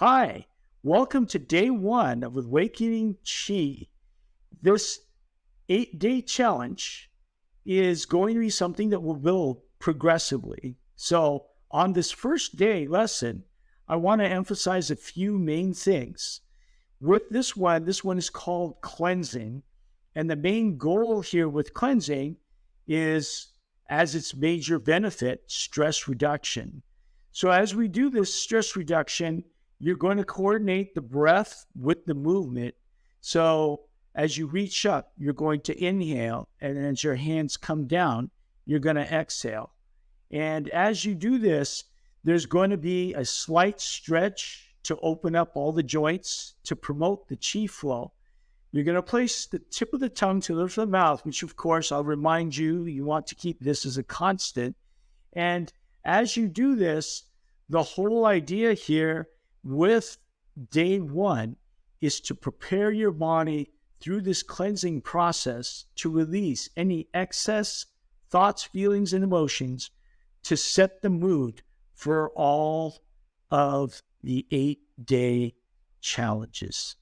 Hi, welcome to day one of Awakening Chi. This eight day challenge is going to be something that will build progressively. So, on this first day lesson, I want to emphasize a few main things. With this one, this one is called cleansing. And the main goal here with cleansing is, as its major benefit, stress reduction. So, as we do this stress reduction, you're going to coordinate the breath with the movement. So, as you reach up, you're going to inhale, and as your hands come down, you're going to exhale. And as you do this, there's going to be a slight stretch to open up all the joints to promote the chi flow. You're going to place the tip of the tongue to the roof of the mouth, which, of course, I'll remind you, you want to keep this as a constant. And as you do this, the whole idea here with day one is to prepare your body through this cleansing process to release any excess thoughts, feelings, and emotions to set the mood for all of the eight day challenges.